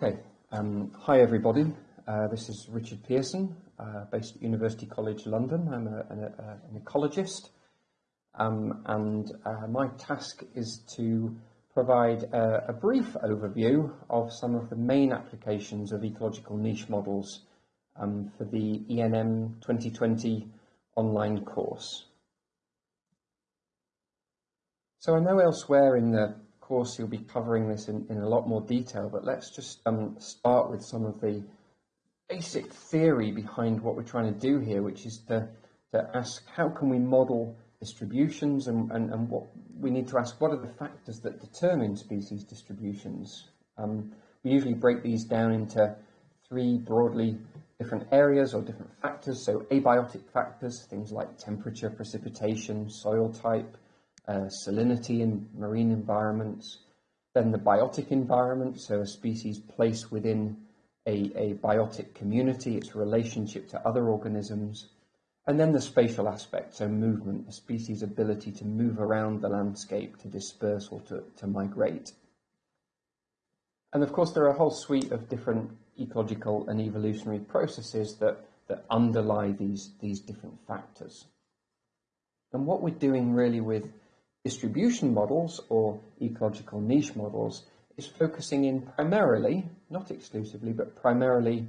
Okay, um, hi everybody. Uh, this is Richard Pearson, uh, based at University College London. I'm a, an, a, an, ecologist, um, and uh, my task is to provide a, a, brief overview of some of the main applications of ecological niche models um, for the ENM 2020 online course. So I know elsewhere in the course you'll be covering this in, in a lot more detail, but let's just um, start with some of the basic theory behind what we're trying to do here, which is to, to ask how can we model distributions and, and, and what we need to ask what are the factors that determine species distributions. Um, we usually break these down into three broadly different areas or different factors. So abiotic factors, things like temperature, precipitation, soil type, uh, salinity in marine environments, then the biotic environment, so a species placed within a, a biotic community, its relationship to other organisms, and then the spatial aspect, so movement, a species' ability to move around the landscape, to disperse or to, to migrate. And of course, there are a whole suite of different ecological and evolutionary processes that, that underlie these, these different factors. And what we're doing really with distribution models or ecological niche models is focusing in primarily, not exclusively, but primarily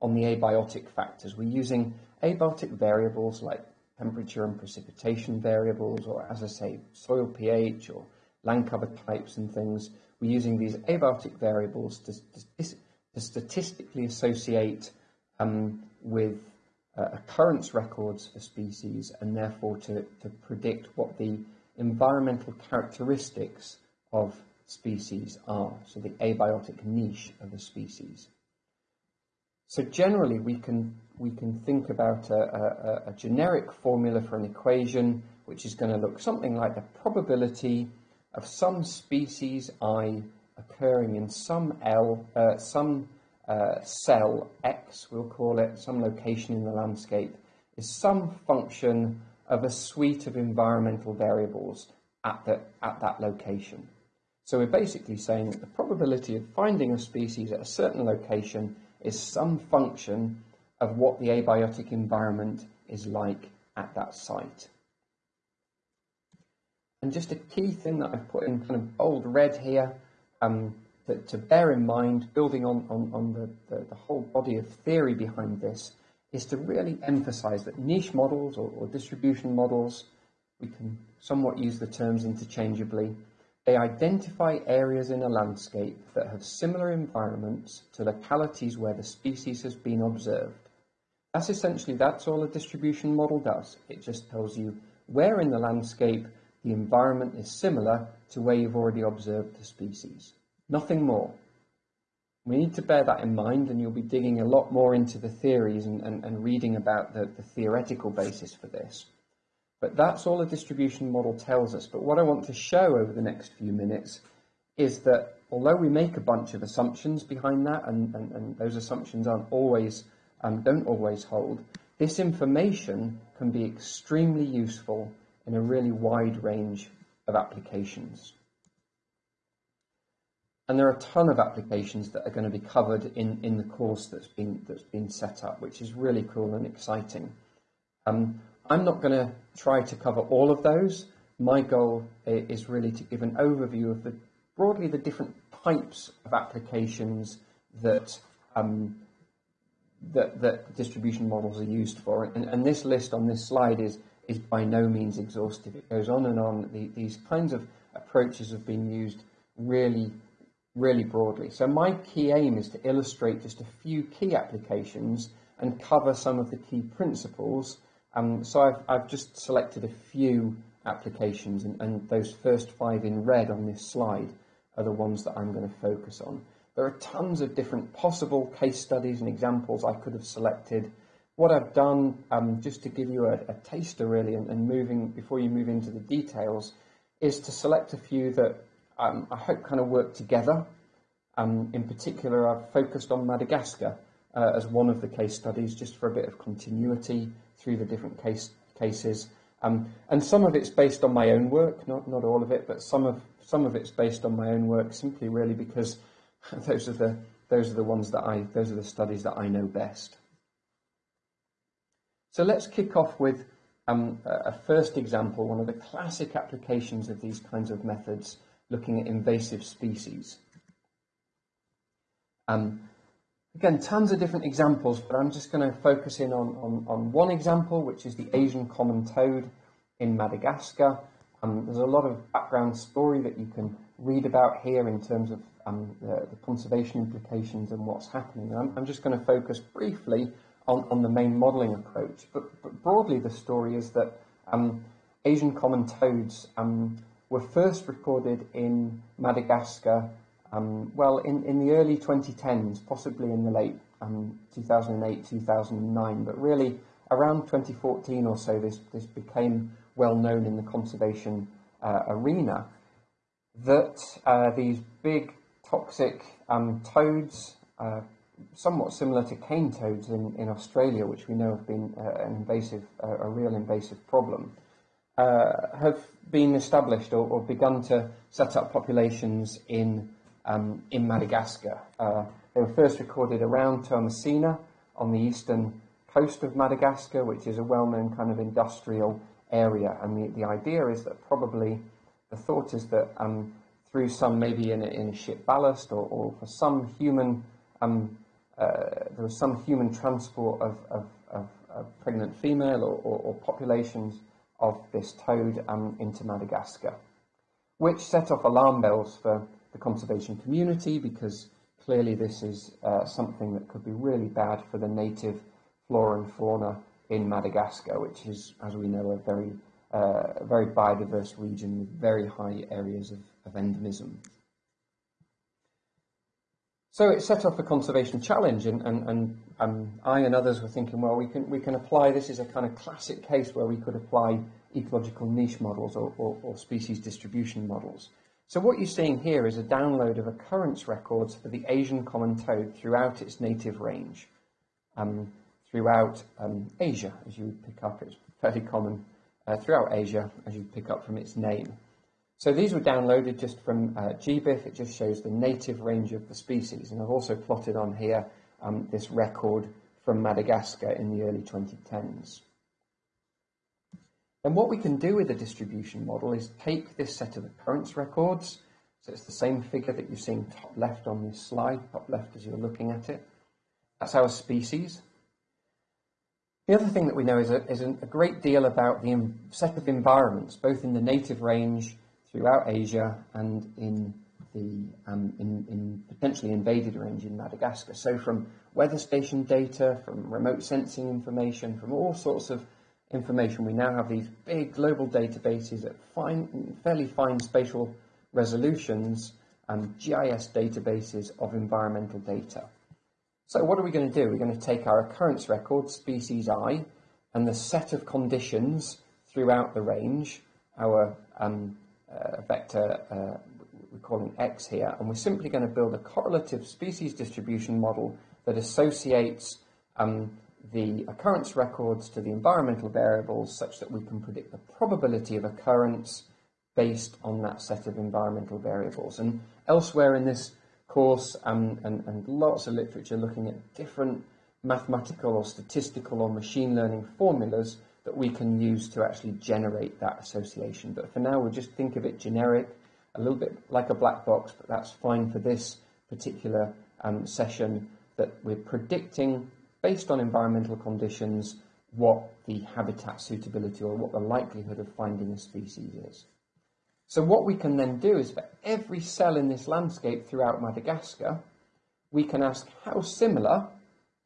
on the abiotic factors. We're using abiotic variables like temperature and precipitation variables, or as I say, soil pH or land cover types and things. We're using these abiotic variables to, to, to statistically associate um, with uh, occurrence records for species and therefore to, to predict what the environmental characteristics of species are, so the abiotic niche of a species. So generally we can, we can think about a, a, a generic formula for an equation which is going to look something like the probability of some species I occurring in some L, uh, some uh, cell X, we'll call it, some location in the landscape, is some function of a suite of environmental variables at, the, at that location. So we're basically saying that the probability of finding a species at a certain location is some function of what the abiotic environment is like at that site. And just a key thing that I've put in kind of bold red here um, to bear in mind, building on, on, on the, the, the whole body of theory behind this, is to really emphasize that niche models or, or distribution models, we can somewhat use the terms interchangeably, they identify areas in a landscape that have similar environments to localities where the species has been observed. That's essentially, that's all a distribution model does. It just tells you where in the landscape the environment is similar to where you've already observed the species. Nothing more. We need to bear that in mind, and you'll be digging a lot more into the theories and, and, and reading about the, the theoretical basis for this. But that's all a distribution model tells us. But what I want to show over the next few minutes is that although we make a bunch of assumptions behind that, and, and, and those assumptions aren't always, um, don't always hold, this information can be extremely useful in a really wide range of applications. And there are a ton of applications that are going to be covered in, in the course that's been, that's been set up, which is really cool and exciting. Um, I'm not going to try to cover all of those. My goal is really to give an overview of the broadly the different types of applications that um, that, that, distribution models are used for. And, and, this list on this slide is is by no means exhaustive. It goes on and on. The, these kinds of approaches have been used really really broadly. So my key aim is to illustrate just a few key applications and cover some of the key principles. Um, so I've, I've just selected a few applications and, and those first five in red on this slide are the ones that I'm going to focus on. There are tons of different possible case studies and examples I could have selected. What I've done, um, just to give you a, a taster really, and, and, moving before you move into the details, is to select a few that um, I hope kind of work together. Um, in particular, I've focused on Madagascar uh, as one of the case studies, just for a bit of continuity through the different case cases. Um, and some of it's based on my own work, not not all of it, but some of some of it's based on my own work, simply really because those are the those are the ones that I, those are the studies that I know best. So let's kick off with um, a first example, one of the classic applications of these kinds of methods, looking at invasive species. Um, again, tons of different examples, but I'm just going to focus in on, on, on, one example, which is the Asian common toad in Madagascar. Um, there's a lot of background story that you can read about here in terms of um, the, the, conservation implications and what's happening. I'm, I'm just going to focus briefly on, on the main modelling approach, but, but, broadly the story is that um, Asian common toads um, were first recorded in Madagascar, um, well, in, in the early 2010s, possibly in the late um, 2008, 2009, but really around 2014 or so, this, this became well known in the conservation uh, arena that uh, these big toxic um, toads, uh, somewhat similar to cane toads in, in Australia, which we know have been uh, an invasive, a real invasive problem, uh, have been established or, or, begun to set up populations in, um, in Madagascar. Uh, they were first recorded around Toamasina on the eastern coast of Madagascar, which is a well-known kind of industrial area. And the, the idea is that probably the thought is that um, through some, maybe in a, in a ship ballast or, or for some human, um, uh, there was some human transport of, of, of, of pregnant female or, or, or, populations of this toad into Madagascar, which set off alarm bells for the conservation community because clearly this is uh, something that could be really bad for the native flora and fauna in Madagascar, which is, as we know, a very, uh, very biodiverse region with very high areas of, of endemism. So it set off a conservation challenge, and, and, and um, I and others were thinking, well, we can, we can apply this is a kind of classic case where we could apply ecological niche models or, or, or species distribution models. So what you're seeing here is a download of occurrence records for the Asian common toad throughout its native range. Um, throughout um, Asia, as you would pick up. It's fairly common uh, throughout Asia, as you pick up from its name. So these were downloaded just from uh, GBIF. It just shows the native range of the species. And I've also plotted on here um, this record from Madagascar in the early 2010s. And what we can do with the distribution model is take this set of occurrence records. So it's the same figure that you're seeing top left on this slide, top left as you're looking at it. That's our species. The other thing that we know is a, is a great deal about the set of environments, both in the native range throughout Asia and in the um, in, in, potentially invaded range in Madagascar. So from weather station data, from remote sensing information, from all sorts of information, we now have these big global databases at fine, fairly fine spatial resolutions and GIS databases of environmental data. So what are we going to do? We're going to take our occurrence record, species i, and the set of conditions throughout the range, our um, uh, vector, uh, we're calling x here, and we're simply going to build a correlative species distribution model that associates um, the occurrence records to the environmental variables such that we can predict the probability of occurrence based on that set of environmental variables. And elsewhere in this course um, and, and lots of literature looking at different mathematical or statistical or machine learning formulas that we can use to actually generate that association. But for now, we'll just think of it generic, a little bit like a black box, but that's fine for this particular um, session that we're predicting, based on environmental conditions, what the habitat suitability or what the likelihood of finding a species is. So what we can then do is for every cell in this landscape throughout Madagascar, we can ask how similar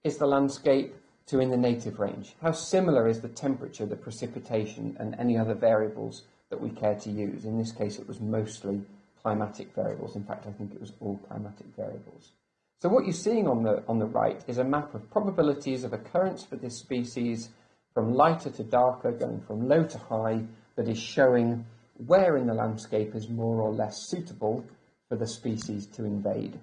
is the landscape to in the native range? How similar is the temperature, the precipitation, and any other variables that we care to use? In this case, it was mostly climatic variables. In fact, I think it was all climatic variables. So what you're seeing on the, on the right is a map of probabilities of occurrence for this species from lighter to darker, going from low to high, that is showing where in the landscape is more or less suitable for the species to invade.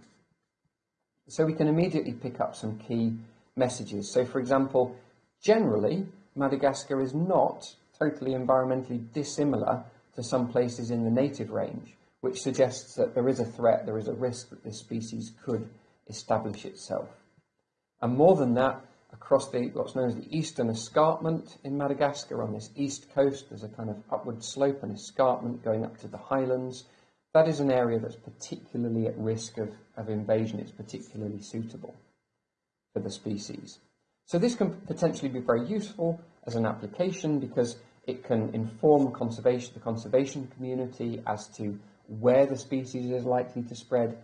So we can immediately pick up some key messages. So for example, generally, Madagascar is not totally environmentally dissimilar to some places in the native range, which suggests that there is a threat, there is a risk that this species could establish itself. And more than that, across the what's known as the eastern escarpment in Madagascar on this east coast, there's a kind of upward slope and escarpment going up to the highlands. That is an area that's particularly at risk of, of invasion. It's particularly suitable for the species. So this can potentially be very useful as an application because it can inform conservation, the conservation community as to where the species is likely to spread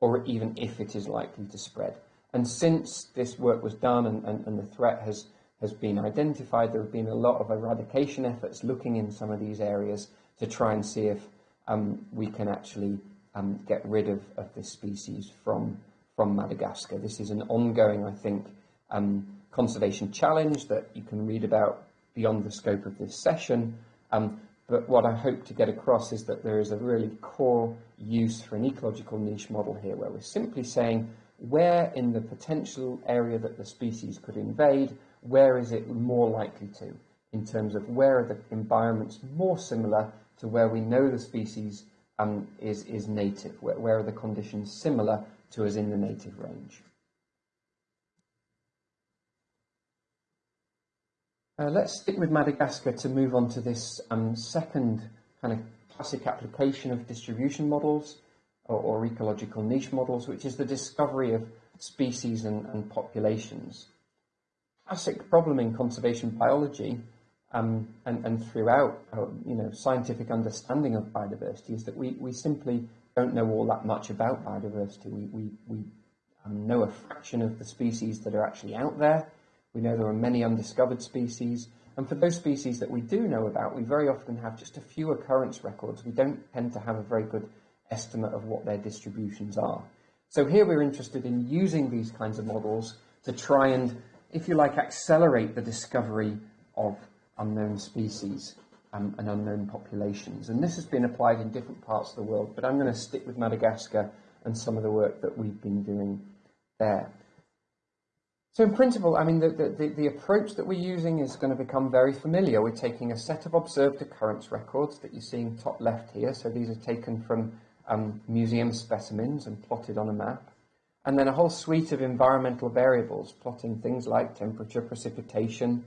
or even if it is likely to spread. And since this work was done and, and, and the threat has, has been identified, there have been a lot of eradication efforts looking in some of these areas to try and see if um, we can actually um, get rid of, of this species from, from Madagascar. This is an ongoing, I think, um, conservation challenge that you can read about beyond the scope of this session. Um, but what I hope to get across is that there is a really core use for an ecological niche model here, where we're simply saying where in the potential area that the species could invade, where is it more likely to, in terms of where are the environments more similar to where we know the species um, is, is native, where, where are the conditions similar to us in the native range. Uh, let's stick with Madagascar to move on to this um, second kind of classic application of distribution models or, or, ecological niche models, which is the discovery of species and, and populations. Classic problem in conservation biology um, and, and, throughout our, you know, scientific understanding of biodiversity is that we, we simply don't know all that much about biodiversity. We, we, we know a fraction of the species that are actually out there we know there are many undiscovered species, and for those species that we do know about, we very often have just a few occurrence records. We don't tend to have a very good estimate of what their distributions are. So here we're interested in using these kinds of models to try and, if you like, accelerate the discovery of unknown species um, and unknown populations. And this has been applied in different parts of the world, but I'm going to stick with Madagascar and some of the work that we've been doing there. So in principle, I mean, the, the, the, approach that we're using is going to become very familiar. We're taking a set of observed occurrence records that you're seeing top left here. So these are taken from um, museum specimens and plotted on a map. And then a whole suite of environmental variables, plotting things like temperature, precipitation.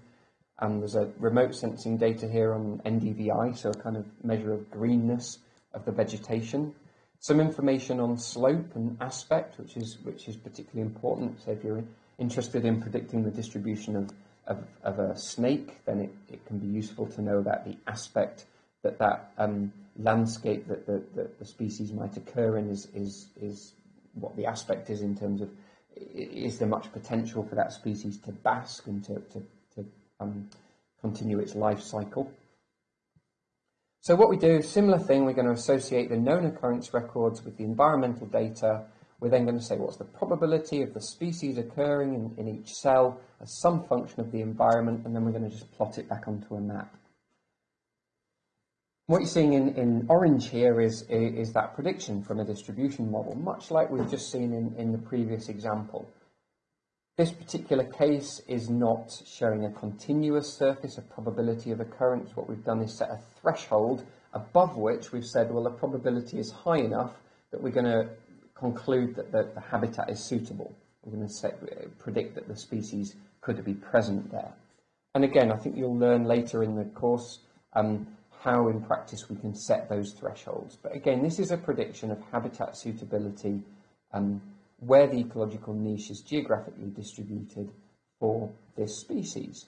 Um, there's a remote sensing data here on NDVI, so a kind of measure of greenness of the vegetation. Some information on slope and aspect, which is, which is particularly important. So if you're interested in predicting the distribution of, of, of a snake, then it, it, can be useful to know about the aspect that that um, landscape that the, the, the, species might occur in is, is, is what the aspect is in terms of is there much potential for that species to bask and to, to um, continue its life cycle. So what we do, similar thing, we're going to associate the known occurrence records with the environmental data we're then going to say what's the probability of the species occurring in, in each cell as some function of the environment, and then we're going to just plot it back onto a map. What you're seeing in, in orange here is, is that prediction from a distribution model, much like we've just seen in, in the previous example. This particular case is not showing a continuous surface, a probability of occurrence. What we've done is set a threshold above which we've said, well, the probability is high enough that we're going to conclude that the, the habitat is suitable. We're going to set, predict that the species could be present there. And again, I think you'll learn later in the course um, how in practice we can set those thresholds. But again, this is a prediction of habitat suitability um, where the ecological niche is geographically distributed for this species.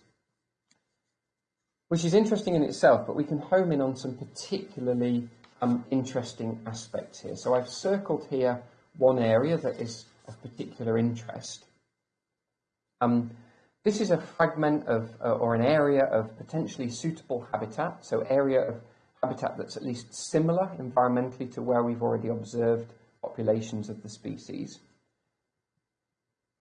Which is interesting in itself, but we can home in on some particularly um, interesting aspects here. So I've circled here one area that is of particular interest. Um, this is a fragment of, uh, or an area of potentially suitable habitat, so area of habitat that's at least similar environmentally to where we've already observed populations of the species.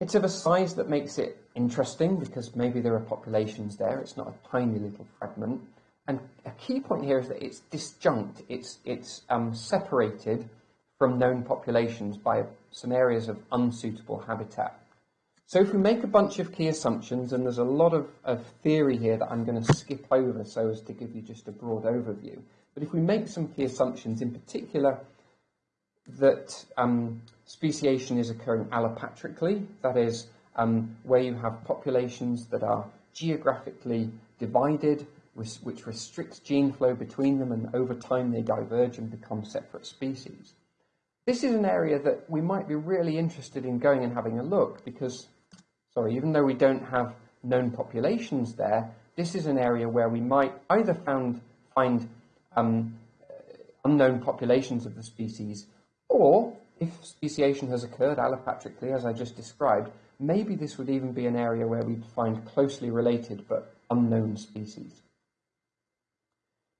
It's of a size that makes it interesting because maybe there are populations there. It's not a tiny little fragment. And a key point here is that it's disjunct. It's, it's um, separated from known populations by some areas of unsuitable habitat. So if we make a bunch of key assumptions, and there's a lot of, of theory here that I'm going to skip over so as to give you just a broad overview, but if we make some key assumptions, in particular, that um, speciation is occurring allopatrically, that is, um, where you have populations that are geographically divided, which restricts gene flow between them, and over time they diverge and become separate species. This is an area that we might be really interested in going and having a look because, sorry, even though we don't have known populations there, this is an area where we might either found, find um, unknown populations of the species, or if speciation has occurred allopatrically, as I just described, maybe this would even be an area where we'd find closely related but unknown species.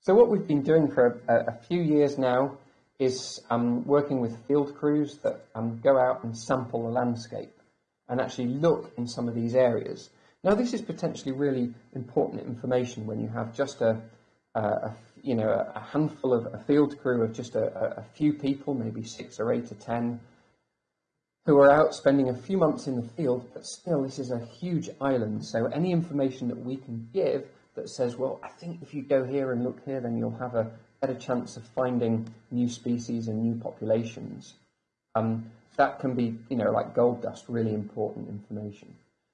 So what we've been doing for a, a few years now is um, working with field crews that um, go out and sample the landscape and actually look in some of these areas. Now this is potentially really important information when you have just a, a, a you know a handful of a field crew of just a, a few people, maybe six or eight or ten, who are out spending a few months in the field, but still this is a huge island. So any information that we can give that says, well, I think if you go here and look here, then you'll have a better chance of finding new species and new populations. Um, that can be, you know, like gold dust, really important information.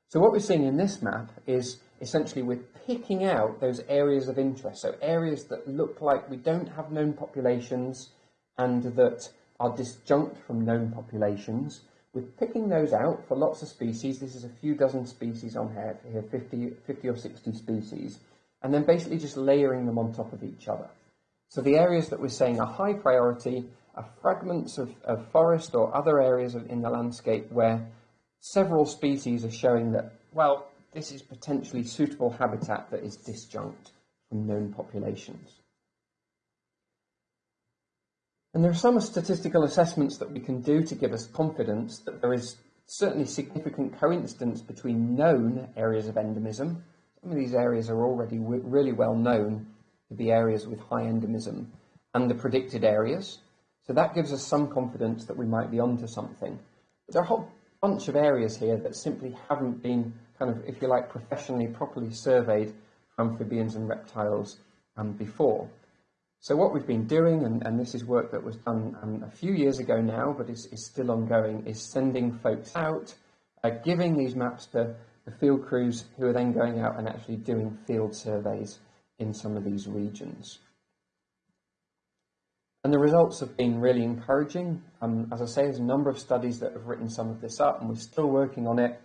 So what we're seeing in this map is essentially we're picking out those areas of interest, so areas that look like we don't have known populations and that are disjunct from known populations. We're picking those out for lots of species. This is a few dozen species on here, here 50, 50 or 60 species, and then basically just layering them on top of each other. So the areas that we're saying are high priority are fragments of, of forest or other areas of, in the landscape where several species are showing that, well, this is potentially suitable habitat that is disjunct from known populations. And there are some statistical assessments that we can do to give us confidence that there is certainly significant coincidence between known areas of endemism. Some of these areas are already really well known to be areas with high endemism and the predicted areas. So that gives us some confidence that we might be onto something. But there are a whole bunch of areas here that simply haven't been kind of, if you like, professionally, properly surveyed amphibians and reptiles um, before. So what we've been doing, and, and this is work that was done um, a few years ago now, but is, is still ongoing, is sending folks out, uh, giving these maps to the field crews who are then going out and actually doing field surveys in some of these regions. And the results have been really encouraging. Um, as I say, there's a number of studies that have written some of this up, and we're still working on it.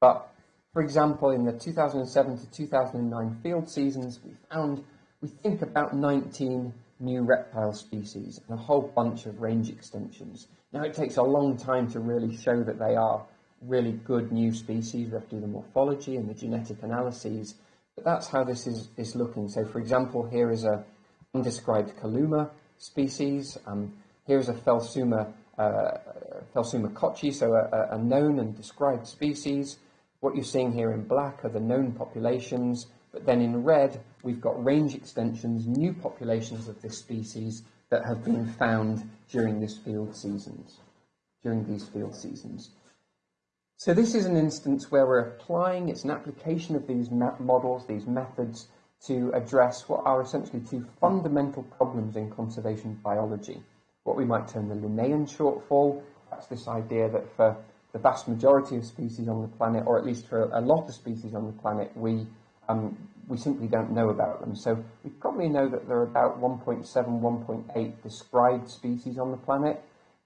But for example, in the 2007 to 2009 field seasons, we found, we think about 19 new reptile species and a whole bunch of range extensions. Now it takes a long time to really show that they are really good new species. We have to do the morphology and the genetic analyses, but that's how this is, is looking. So for example, here is a undescribed Calumma species. Um, here is a Phelsuma, uh, Phelsuma kochi, so a, a known and described species. What you're seeing here in black are the known populations, but then in red, we've got range extensions, new populations of this species that have been found during this field seasons, during these field seasons. So this is an instance where we're applying, it's an application of these models, these methods, to address what are essentially two fundamental problems in conservation biology. What we might term the Linnaean shortfall, that's this idea that for the vast majority of species on the planet, or at least for a lot of species on the planet, we um, we simply don't know about them. So we probably know that there are about 1.7, 1.8 described species on the planet,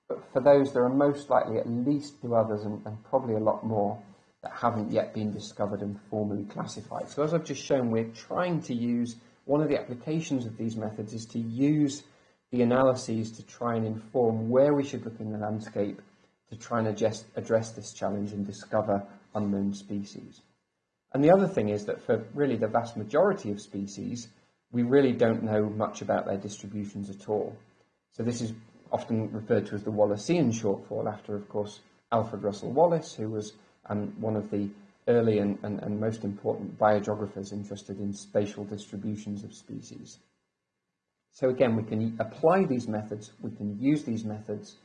but for those there are most likely at least two others and, and probably a lot more that haven't yet been discovered and formally classified. So as I've just shown, we're trying to use, one of the applications of these methods is to use the analyses to try and inform where we should look in the landscape to try and address, address this challenge and discover unknown species. And the other thing is that for really the vast majority of species, we really don't know much about their distributions at all. So this is often referred to as the Wallacean shortfall after, of course, Alfred Russel Wallace, who was um, one of the early and, and, and most important biogeographers interested in spatial distributions of species. So again, we can apply these methods, we can use these methods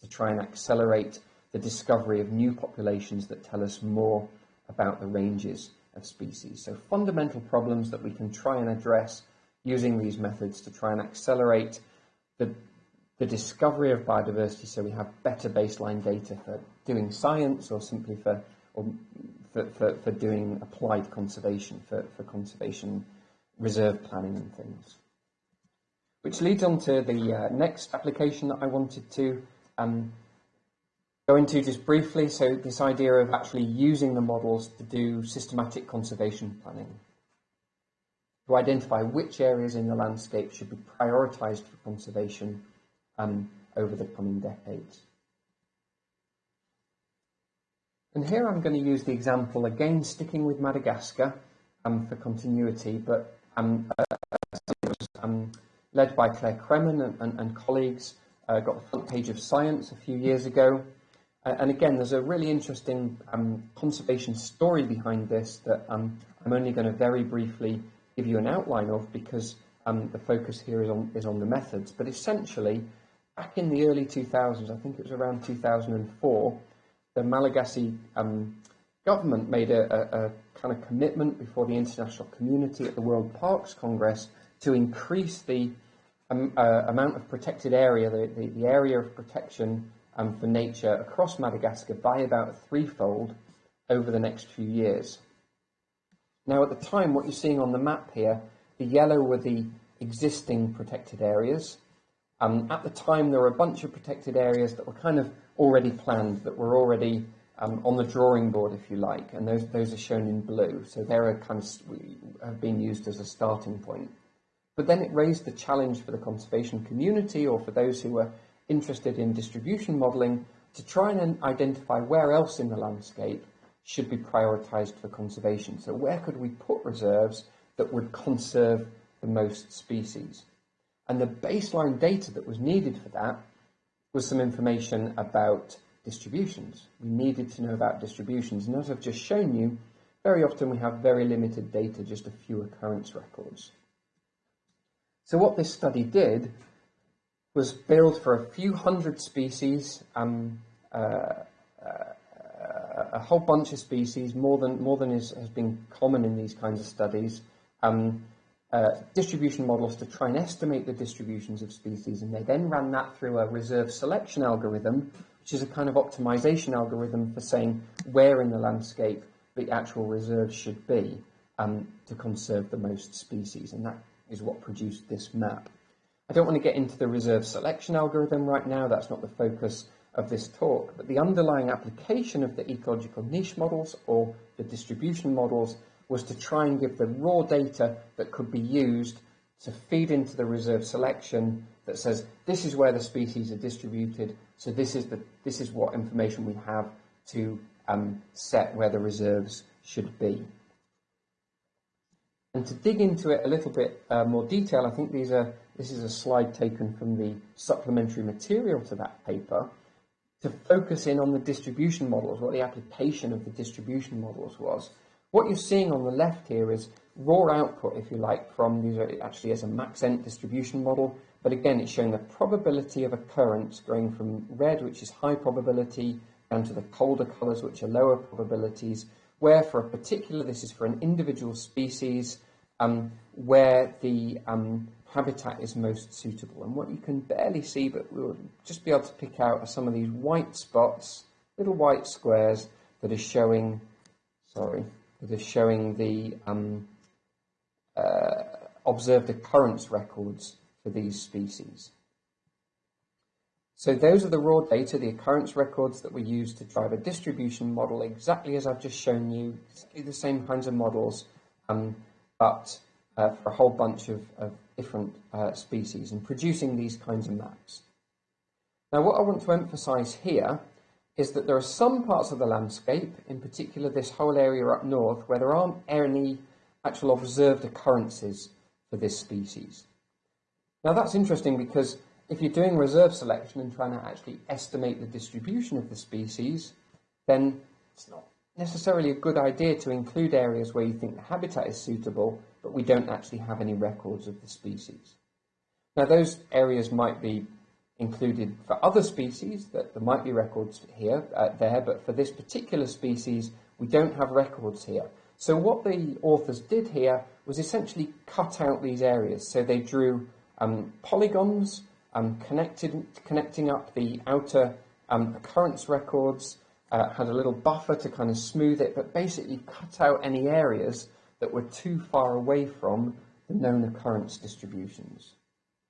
to try and accelerate the discovery of new populations that tell us more about the ranges of species. So fundamental problems that we can try and address using these methods to try and accelerate the the discovery of biodiversity so we have better baseline data for doing science or simply for, or for, for, for doing applied conservation, for, for conservation reserve planning and things. Which leads on to the uh, next application that I wanted to um, go into just briefly. So this idea of actually using the models to do systematic conservation planning. To identify which areas in the landscape should be prioritised for conservation um, over the coming decades. And here I'm going to use the example, again sticking with Madagascar um, for continuity, but um, uh, um, led by Claire Kremen and, and, and colleagues, uh, got the front page of Science a few years ago. Uh, and again, there's a really interesting um, conservation story behind this that um, I'm only going to very briefly give you an outline of because um, the focus here is on, is on the methods. But essentially, back in the early 2000s, I think it was around 2004, the Malagasy um, government made a, a, a, kind of commitment before the international community at the World Parks Congress to increase the um, uh, amount of protected area, the, the, the area of protection um, for nature across Madagascar by about threefold over the next few years. Now, at the time, what you're seeing on the map here, the yellow were the existing protected areas. Um, at the time, there were a bunch of protected areas that were kind of already planned, that were already um, on the drawing board, if you like, and those, those are shown in blue. So they're kind of have been used as a starting point. But then it raised the challenge for the conservation community or for those who were interested in distribution modelling to try and identify where else in the landscape should be prioritised for conservation. So where could we put reserves that would conserve the most species? And the baseline data that was needed for that was some information about distributions. We needed to know about distributions. And as I've just shown you, very often we have very limited data, just a few occurrence records. So what this study did was build for a few hundred species, um, uh, uh, a whole bunch of species, more than, more than is, has been common in these kinds of studies, um, uh, distribution models to try and estimate the distributions of species, and they then ran that through a reserve selection algorithm, which is a kind of optimization algorithm for saying where in the landscape the actual reserves should be um, to conserve the most species, and that is what produced this map. I don't want to get into the reserve selection algorithm right now, that's not the focus of this talk, but the underlying application of the ecological niche models or the distribution models was to try and give the raw data that could be used to feed into the reserve selection that says this is where the species are distributed, so this is, the, this is what information we have to um, set where the reserves should be. And to dig into it a little bit uh, more detail, I think these are, this is a slide taken from the supplementary material to that paper to focus in on the distribution models, what the application of the distribution models was. What you're seeing on the left here is raw output, if you like, from these are actually as a Maxent distribution model, but again, it's showing the probability of occurrence going from red, which is high probability, down to the colder colors, which are lower probabilities, where for a particular, this is for an individual species, um, where the um, habitat is most suitable. And what you can barely see, but we'll just be able to pick out, are some of these white spots, little white squares that are showing, sorry, that are showing the um, uh, observed occurrence records for these species. So those are the raw data, the occurrence records that we use to drive a distribution model, exactly as I've just shown you, exactly the same kinds of models, um, but uh, for a whole bunch of, of different uh, species and producing these kinds of maps. Now what I want to emphasize here is that there are some parts of the landscape, in particular this whole area up north, where there aren't any actual observed occurrences for this species. Now that's interesting because if you're doing reserve selection and trying to actually estimate the distribution of the species, then it's not necessarily a good idea to include areas where you think the habitat is suitable but we don't actually have any records of the species. Now those areas might be included for other species, that there might be records here, uh, there, but for this particular species, we don't have records here. So what the authors did here was essentially cut out these areas. So they drew um, polygons um, connected, connecting up the outer um, occurrence records, uh, had a little buffer to kind of smooth it, but basically cut out any areas that were too far away from the known occurrence distributions.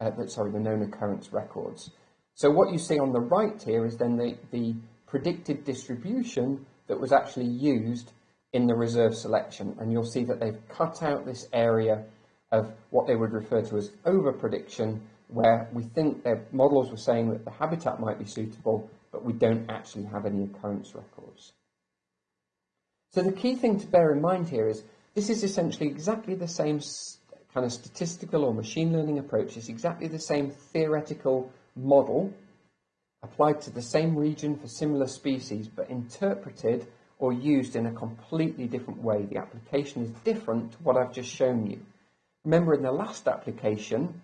Uh, sorry, the known occurrence records. So what you see on the right here is then the, the predicted distribution that was actually used in the reserve selection. And you'll see that they've cut out this area of what they would refer to as over-prediction, where we think their models were saying that the habitat might be suitable, but we don't actually have any occurrence records. So the key thing to bear in mind here is this is essentially exactly the same kind of statistical or machine learning approach. It's exactly the same theoretical model applied to the same region for similar species, but interpreted or used in a completely different way. The application is different to what I've just shown you. Remember in the last application,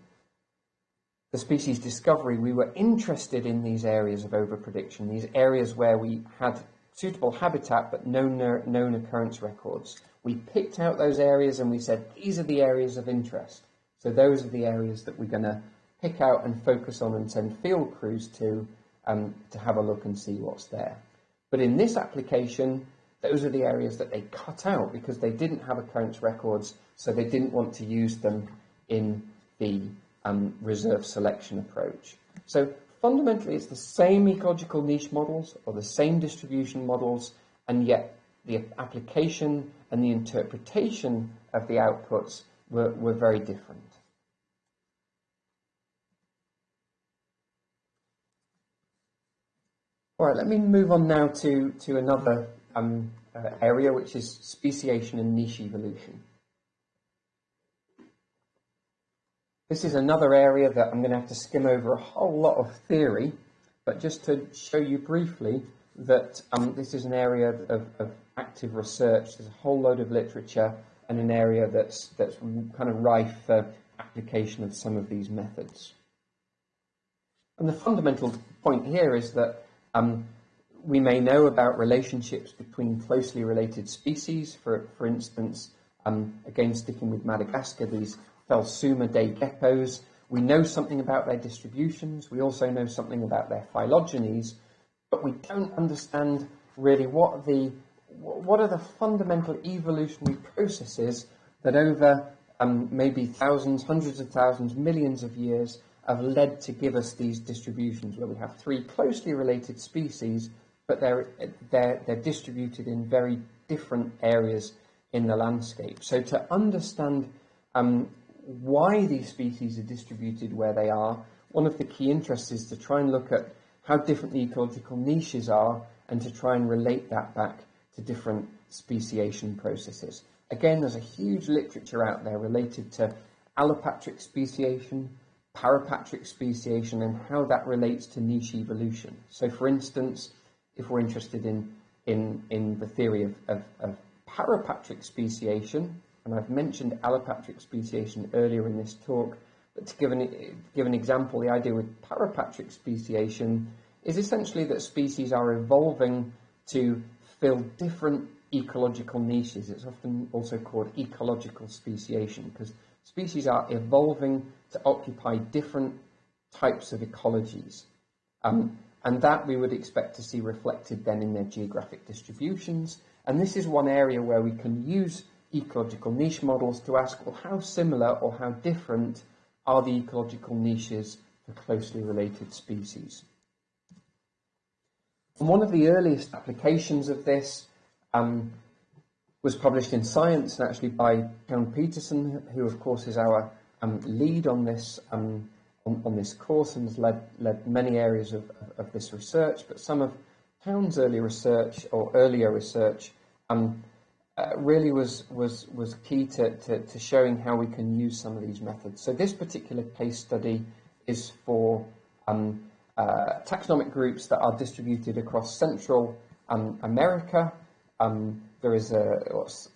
the species discovery, we were interested in these areas of overprediction, these areas where we had suitable habitat but no known occurrence records. We picked out those areas and we said, these are the areas of interest. So those are the areas that we're going to pick out and focus on and send field crews to um, to have a look and see what's there. But in this application, those are the areas that they cut out because they didn't have occurrence records, so they didn't want to use them in the um, reserve selection approach. So fundamentally, it's the same ecological niche models or the same distribution models, and yet the application and the interpretation of the outputs were, were very different. All right, let me move on now to, to another um, uh, area, which is speciation and niche evolution. This is another area that I'm going to have to skim over a whole lot of theory, but just to show you briefly that um, this is an area of, of, active research. There's a whole load of literature and an area that's, that's kind of rife for application of some of these methods. And the fundamental point here is that um, we may know about relationships between closely related species, for, for instance, um, again sticking with Madagascar, these Phelsuma day geckos. We know something about their distributions, we also know something about their phylogenies, but we don't understand really what the what are the fundamental evolutionary processes that over um, maybe thousands, hundreds of thousands, millions of years have led to give us these distributions where we have three closely related species, but they're, they're, they're distributed in very different areas in the landscape. So to understand um, why these species are distributed where they are, one of the key interests is to try and look at how different the ecological niches are and to try and relate that back to different speciation processes. Again, there's a huge literature out there related to allopatric speciation, parapatric speciation and how that relates to niche evolution. So, for instance, if we're interested in, in, in the theory of, of, of parapatric speciation, and I've mentioned allopatric speciation earlier in this talk, but to give an, give an example, the idea with parapatric speciation is essentially that species are evolving to fill different ecological niches. It's often also called ecological speciation because species are evolving to occupy different types of ecologies. Um, and that we would expect to see reflected then in their geographic distributions. And this is one area where we can use ecological niche models to ask, well, how similar or how different are the ecological niches for closely related species? And one of the earliest applications of this um, was published in Science, and actually by Karen Peterson, who of course is our um, lead on this um, on, on, this course and has led, led many areas of, of, of, this research. But some of Town's early research or earlier research um, uh, really was was was key to, to, to, showing how we can use some of these methods. So this particular case study is for um, uh, taxonomic groups that are distributed across Central um, America. Um, there is a,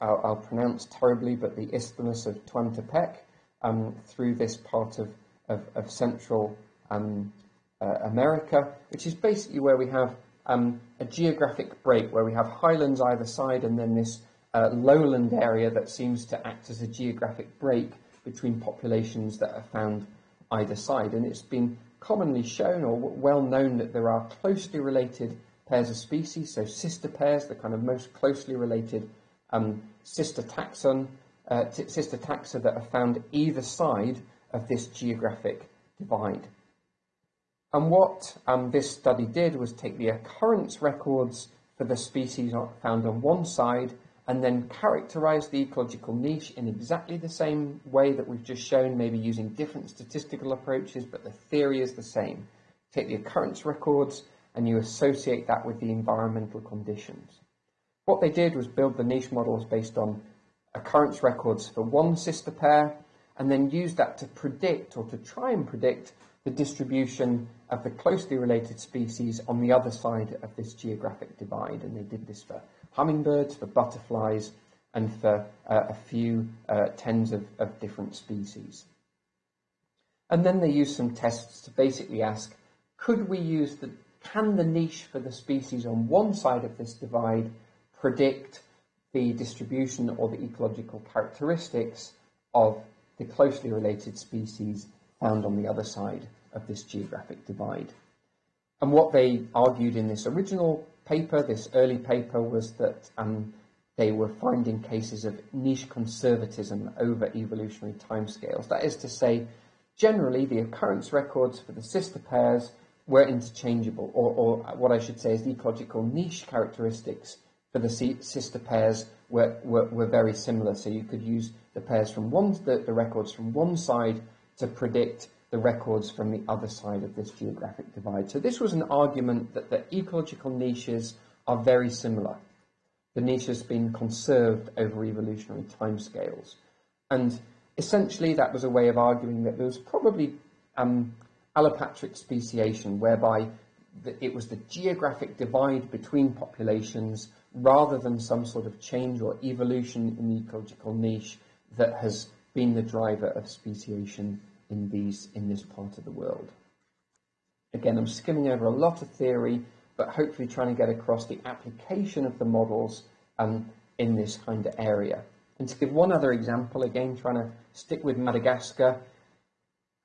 I'll, I'll, pronounce terribly, but the Isthmus of Tehuantepec, um, through this part of, of, of Central um, uh, America, which is basically where we have um, a geographic break, where we have highlands either side and then this uh, lowland area that seems to act as a geographic break between populations that are found either side. And it's been commonly shown or well known that there are closely related pairs of species, so sister pairs, the kind of most closely related um, sister taxon, uh, sister taxa that are found either side of this geographic divide. And what um, this study did was take the occurrence records for the species found on one side and then characterize the ecological niche in exactly the same way that we've just shown, maybe using different statistical approaches, but the theory is the same. Take the occurrence records and you associate that with the environmental conditions. What they did was build the niche models based on occurrence records for one sister pair and then use that to predict or to try and predict the distribution of the closely related species on the other side of this geographic divide. And they did this for hummingbirds, for butterflies, and for uh, a few uh, tens of, of different species. And then they used some tests to basically ask, could we use the, can the niche for the species on one side of this divide predict the distribution or the ecological characteristics of the closely related species found on the other side of this geographic divide. And what they argued in this original paper, this early paper, was that um, they were finding cases of niche conservatism over evolutionary timescales. That is to say, generally the occurrence records for the sister pairs were interchangeable, or, or what I should say is the ecological niche characteristics for the sister pairs were, were, were, very similar. So you could use the pairs from one, the, the records from one side to predict the records from the other side of this geographic divide. So this was an argument that the ecological niches are very similar. The niche has been conserved over evolutionary timescales. And essentially that was a way of arguing that there was probably um, allopatric speciation, whereby the, it was the geographic divide between populations rather than some sort of change or evolution in the ecological niche that has been the driver of speciation in these in this part of the world. Again, I'm skimming over a lot of theory, but hopefully trying to get across the application of the models um, in this kind of area. And to give one other example, again, trying to stick with Madagascar.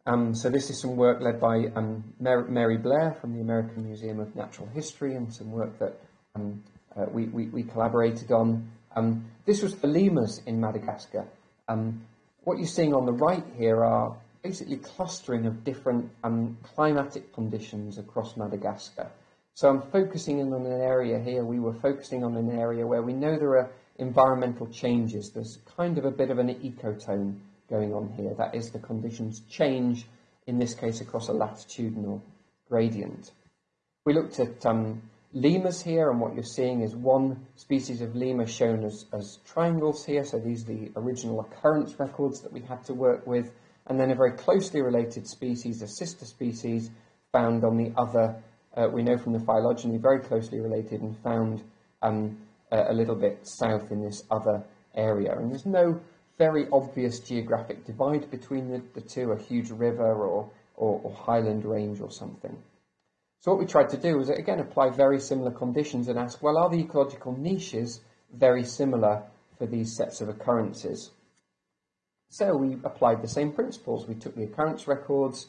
Um, so this is some work led by um, Mary Blair from the American Museum of Natural History and some work that um, uh, we, we, we, collaborated on. Um, this was for lemurs in Madagascar. Um, what you're seeing on the right here are basically clustering of different um, climatic conditions across Madagascar. So I'm focusing in on an area here, we were focusing on an area where we know there are environmental changes. There's kind of a bit of an ecotone going on here. That is the conditions change, in this case across a latitudinal gradient. We looked at um, lemurs here, and what you're seeing is one species of lemur shown as, as triangles here. So these are the original occurrence records that we had to work with and then a very closely related species, a sister species, found on the other, uh, we know from the phylogeny, very closely related and found um, a, a, little bit south in this other area. And there's no very obvious geographic divide between the, the two, a huge river or, or, or highland range or something. So what we tried to do was, again, apply very similar conditions and ask, well, are the ecological niches very similar for these sets of occurrences? So we applied the same principles. We took the occurrence records,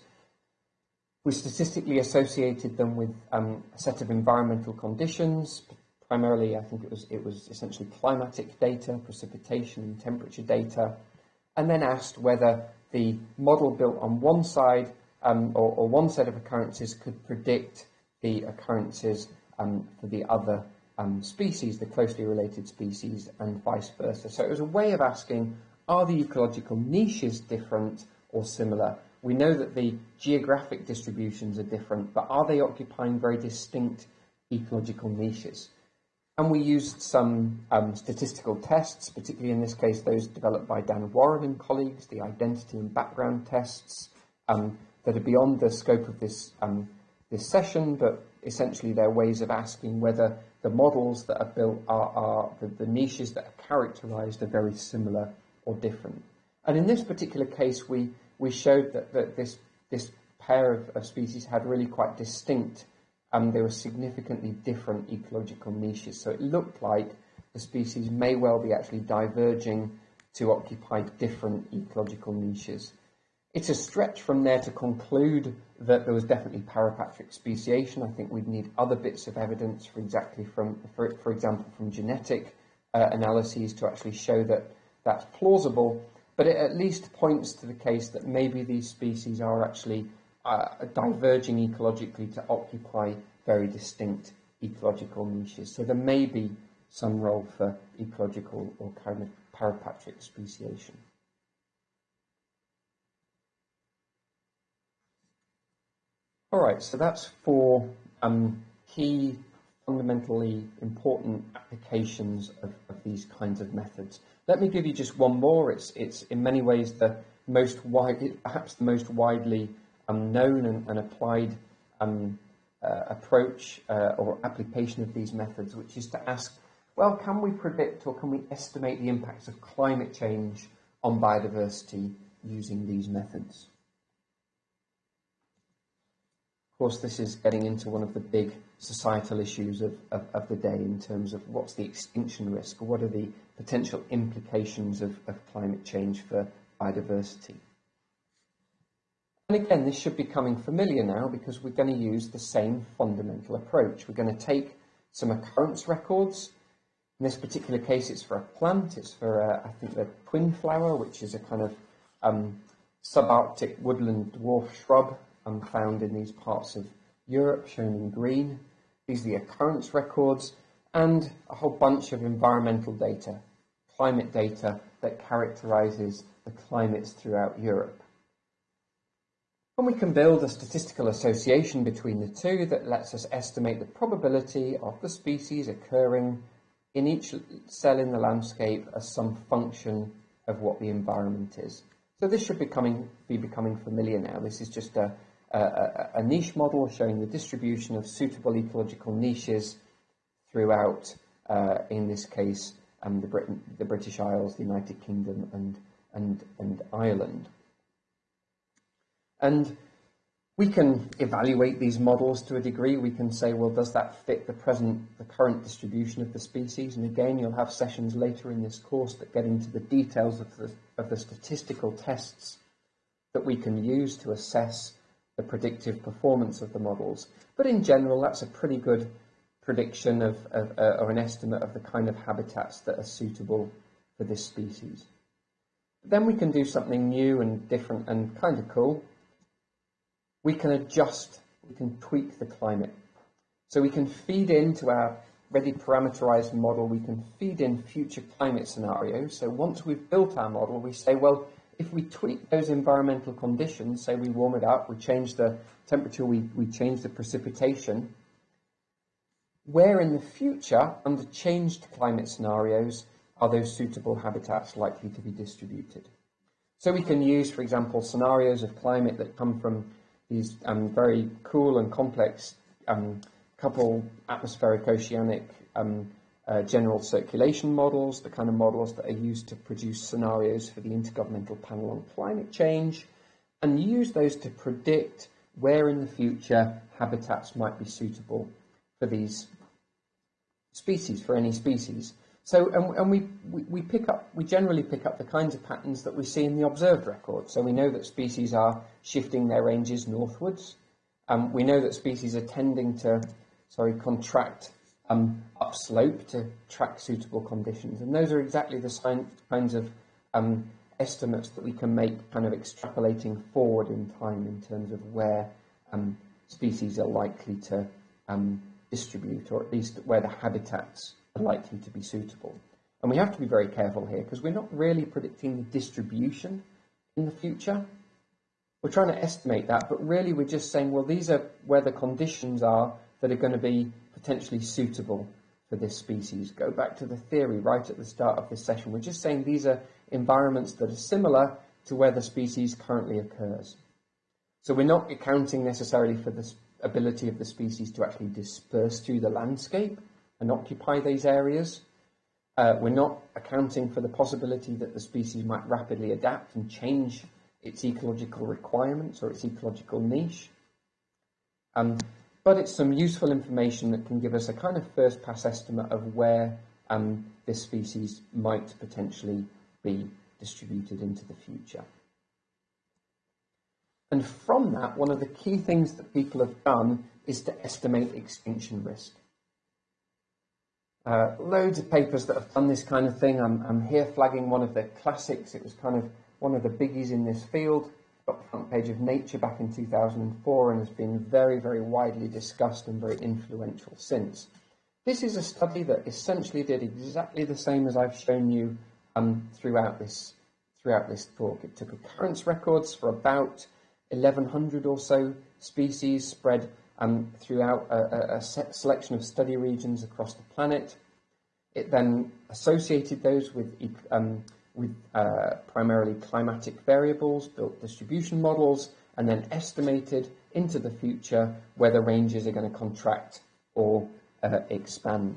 we statistically associated them with um, a set of environmental conditions. Primarily, I think it was it was essentially climatic data, precipitation and temperature data, and then asked whether the model built on one side um, or, or, one set of occurrences could predict the occurrences um, for the other um, species, the closely related species, and vice versa. So it was a way of asking are the ecological niches different or similar? We know that the geographic distributions are different, but are they occupying very distinct ecological niches? And we used some um, statistical tests, particularly in this case those developed by Dan Warren and colleagues, the identity and background tests um, that are beyond the scope of this, um, this session, but essentially they're ways of asking whether the models that are built are, are the, the niches that are characterized are very similar or different. And in this particular case, we, we showed that, that this, this pair of, of species had really quite distinct, and um, there were significantly different ecological niches. So it looked like the species may well be actually diverging to occupy different ecological niches. It's a stretch from there to conclude that there was definitely parapatric speciation. I think we'd need other bits of evidence, for exactly from, for, for example, from genetic uh, analyses to actually show that that's plausible. But it at least points to the case that maybe these species are actually uh, diverging ecologically to occupy very distinct ecological niches. So there may be some role for ecological or kind of parapatric speciation. All right, so that's four um, key, fundamentally important applications of, of, these kinds of methods. Let me give you just one more. It's, it's in many ways the most wide, perhaps the most widely um, known and, and applied um, uh, approach uh, or application of these methods, which is to ask, well, can we predict or can we estimate the impacts of climate change on biodiversity using these methods? Of course, this is getting into one of the big societal issues of, of, of, the day in terms of what's the extinction risk, what are the potential implications of, of climate change for biodiversity. And again, this should be coming familiar now because we're going to use the same fundamental approach. We're going to take some occurrence records. In this particular case, it's for a plant. It's for, uh, I think, the twin flower, which is a kind of um, subarctic woodland dwarf shrub um, found in these parts of Europe, shown in green. These are the occurrence records and a whole bunch of environmental data, climate data that characterizes the climates throughout Europe. And we can build a statistical association between the two that lets us estimate the probability of the species occurring in each cell in the landscape as some function of what the environment is. So this should becoming, be becoming familiar now. This is just a, a, a, niche model showing the distribution of suitable ecological niches throughout, uh, in this case, um, the, Britain, the British Isles, the United Kingdom, and, and, and Ireland. And we can evaluate these models to a degree. We can say, well, does that fit the present, the current distribution of the species? And again, you'll have sessions later in this course that get into the details of the, of the statistical tests that we can use to assess the predictive performance of the models. But in general, that's a pretty good prediction of, of uh, or an estimate of the kind of habitats that are suitable for this species. Then we can do something new and different and kind of cool. We can adjust, we can tweak the climate. So we can feed into our ready parameterized model, we can feed in future climate scenarios. So once we've built our model, we say, well, if we tweak those environmental conditions, say we warm it up, we change the temperature, we, we change the precipitation, where in the future, under changed climate scenarios, are those suitable habitats likely to be distributed? So we can use, for example, scenarios of climate that come from these um, very cool and complex um, couple atmospheric oceanic um, uh, general circulation models, the kind of models that are used to produce scenarios for the Intergovernmental Panel on Climate Change, and use those to predict where in the future habitats might be suitable for these species, for any species. So, and, and we, we, we, pick up, we generally pick up the kinds of patterns that we see in the observed record. So we know that species are shifting their ranges northwards. Um, we know that species are tending to, sorry, contract um, upslope to track suitable conditions. And those are exactly the kinds of um, estimates that we can make kind of extrapolating forward in time in terms of where um, species are likely to um, distribute, or at least where the habitats are likely to be suitable. And we have to be very careful here because we're not really predicting the distribution in the future. We're trying to estimate that, but really we're just saying, well, these are where the conditions are that are going to be potentially suitable for this species. Go back to the theory right at the start of this session. We're just saying these are environments that are similar to where the species currently occurs. So we're not accounting necessarily for the ability of the species to actually disperse through the landscape and occupy these areas. Uh, we're not accounting for the possibility that the species might rapidly adapt and change its ecological requirements or its ecological niche. Um, but it's some useful information that can give us a kind of first pass estimate of where um, this species might potentially be distributed into the future. And from that, one of the key things that people have done is to estimate extinction risk. Uh, loads of papers that have done this kind of thing. I'm, I'm here flagging one of the classics. It was kind of one of the biggies in this field. Got the front page of Nature back in 2004 and has been very, very widely discussed and very influential since. This is a study that essentially did exactly the same as I've shown you um, throughout this throughout this talk. It took occurrence records for about 1,100 or so species spread um, throughout a, a, selection of study regions across the planet. It then associated those with, um, with uh, primarily climatic variables, built distribution models, and then estimated into the future whether ranges are going to contract or uh, expand.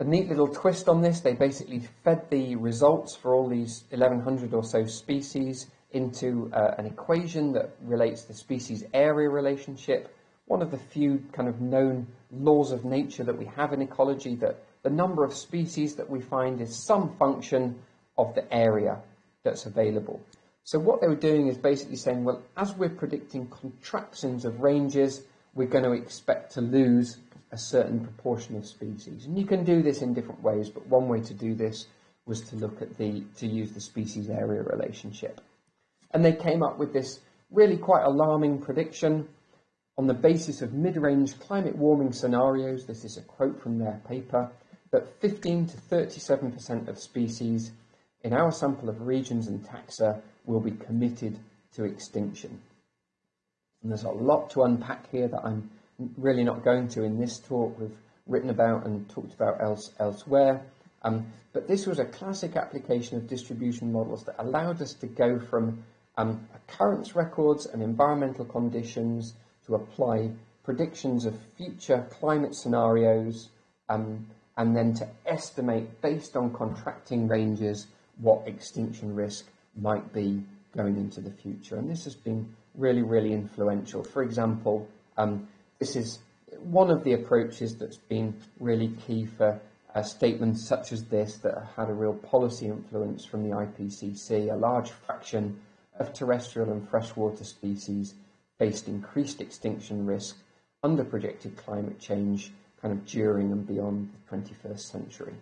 A neat little twist on this, they basically fed the results for all these 1100 or so species into uh, an equation that relates the species area relationship. One of the few kind of known laws of nature that we have in ecology that the number of species that we find is some function of the area that's available. So what they were doing is basically saying, well, as we're predicting contractions of ranges, we're going to expect to lose a certain proportion of species. And you can do this in different ways, but one way to do this was to look at the, to use the species area relationship. And they came up with this really quite alarming prediction on the basis of mid-range climate warming scenarios, this is a quote from their paper, that 15 to 37% of species in our sample of regions and taxa will be committed to extinction. And there's a lot to unpack here that I'm really not going to in this talk. We've written about and talked about else, elsewhere. Um, but this was a classic application of distribution models that allowed us to go from um, occurrence records and environmental conditions to apply predictions of future climate scenarios um, and then to estimate based on contracting ranges what extinction risk might be going into the future. And this has been really, really influential. For example, um, this is one of the approaches that's been really key for uh, statements such as this that had a real policy influence from the IPCC. A large fraction of terrestrial and freshwater species faced increased extinction risk under projected climate change kind of during and beyond the 21st century,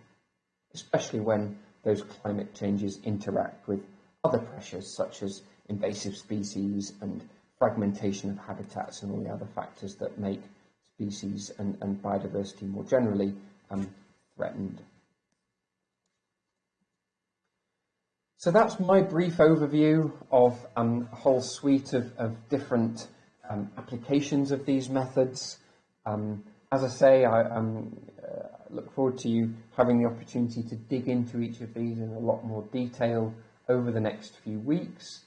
especially when those climate changes interact with other pressures such as invasive species and fragmentation of habitats and all the other factors that make species and, and biodiversity more generally um, threatened. So that's my brief overview of um, a whole suite of, of different um, applications of these methods. Um, as I say, I um, uh, look forward to you having the opportunity to dig into each of these in a lot more detail over the next few weeks.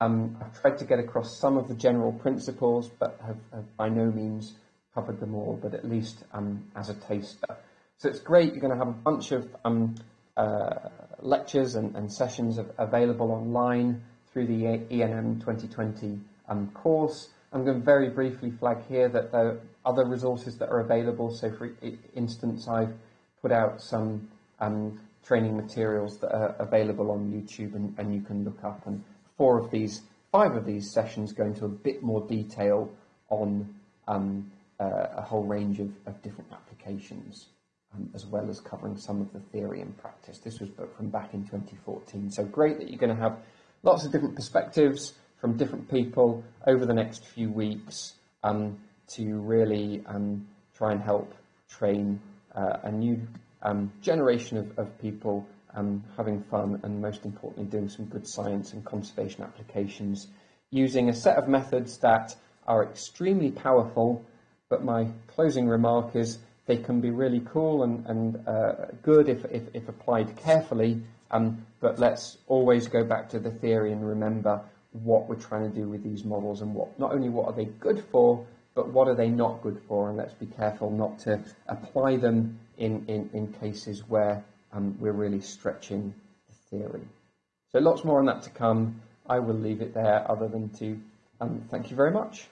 Um, I've tried to get across some of the general principles, but have, have by no means covered them all, but at least um, as a taster. So it's great, you're going to have a bunch of um, uh, lectures and, and sessions of, available online through the ENM 2020 um, course. I'm going to very briefly flag here that there are other resources that are available. So for instance, I've put out some um, training materials that are available on YouTube and, and you can look up and four of these, five of these sessions go into a bit more detail on um, uh, a whole range of, of different applications, um, as well as covering some of the theory and practice. This was from back in 2014. So great that you're going to have lots of different perspectives from different people over the next few weeks um, to really um, try and help train uh, a new um, generation of, of people um, having fun, and most importantly, doing some good science and conservation applications using a set of methods that are extremely powerful. But my closing remark is they can be really cool and, and uh, good if, if, if, applied carefully. Um, but let's always go back to the theory and remember what we're trying to do with these models and what not only what are they good for, but what are they not good for? And let's be careful not to apply them in, in, in cases where um, we're really stretching the theory. So lots more on that to come. I will leave it there other than to um, thank you very much.